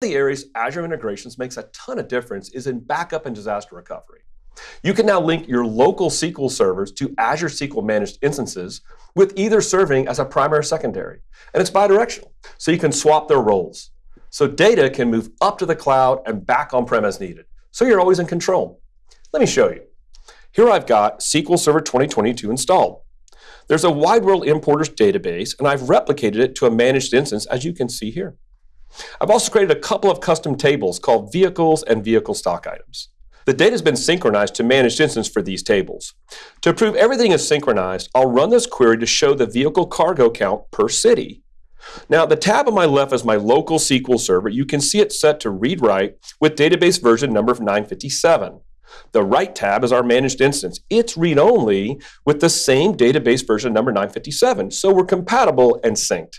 the areas Azure Integrations makes a ton of difference is in backup and disaster recovery. You can now link your local SQL servers to Azure SQL managed instances with either serving as a primary or secondary. And it's bidirectional, so you can swap their roles. So data can move up to the cloud and back on-prem as needed. So you're always in control. Let me show you. Here I've got SQL Server 2022 installed. There's a wide world importers database, and I've replicated it to a managed instance, as you can see here. I've also created a couple of custom tables called vehicles and vehicle stock items. The data has been synchronized to managed instance for these tables. To prove everything is synchronized, I'll run this query to show the vehicle cargo count per city. Now, the tab on my left is my local SQL server. You can see it set to read-write with database version number 957. The right tab is our managed instance. It's read-only with the same database version number 957, so we're compatible and synced.